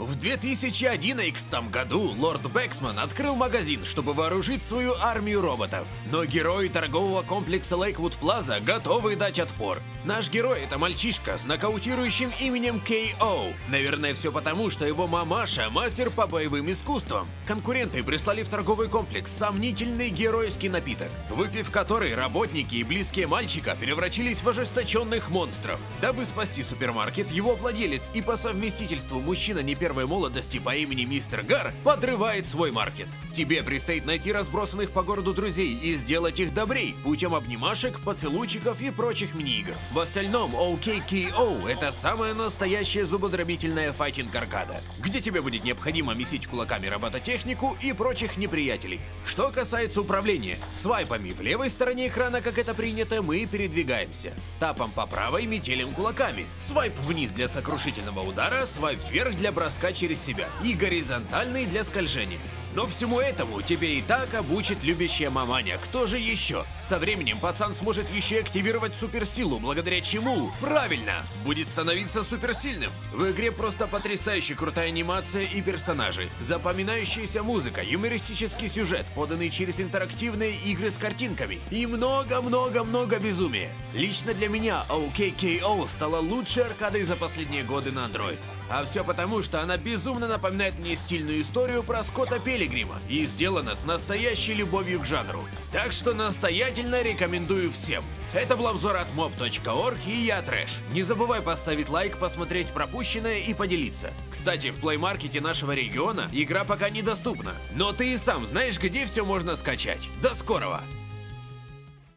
В 2011 году лорд Боксман открыл магазин, чтобы вооружить свою армию роботов. Но герои торгового комплекса Лейквуд Плаза готовы дать отпор. Наш герой это мальчишка с нокаутирующим именем K.O. Наверное, все потому, что его мамаша мастер по боевым искусствам. Конкуренты прислали в торговый комплекс сомнительный геройский напиток, выпив который работники и близкие мальчика превратились в ожесточенных монстров. Дабы спасти супермаркет, его владелец и по совместительству мужчина не первой молодости по имени Мистер Гар подрывает свой маркет. Тебе предстоит найти разбросанных по городу друзей и сделать их добрей путем обнимашек, поцелуйчиков и прочих мини-игр. В остальном OKKO это самая настоящая зубодробительная файтинг-аркада, где тебе будет необходимо месить кулаками робототехнику и прочих неприятелей. Что касается управления, свайпами в левой стороне экрана, как это принято, мы передвигаемся. Тапом по правой метелим кулаками. Свайп вниз для сокрушительного удара, свайп вверх для броска через себя и горизонтальный для скольжения. Но всему этому тебе и так обучит любящая маманя. Кто же еще? Со временем пацан сможет еще активировать суперсилу, благодаря чему, правильно, будет становиться суперсильным. В игре просто потрясающе крутая анимация и персонажи, запоминающаяся музыка, юмористический сюжет, поданный через интерактивные игры с картинками и много-много-много безумия. Лично для меня OKKO стала лучшей аркадой за последние годы на Android. А все потому, что она безумно напоминает мне стильную историю про Скотта Пилигрима и сделана с настоящей любовью к жанру. Так что настоятельно рекомендую всем. Это был обзор от mob.org и я Трэш. Не забывай поставить лайк, посмотреть пропущенное и поделиться. Кстати, в плеймаркете нашего региона игра пока недоступна, но ты и сам знаешь, где все можно скачать. До скорого!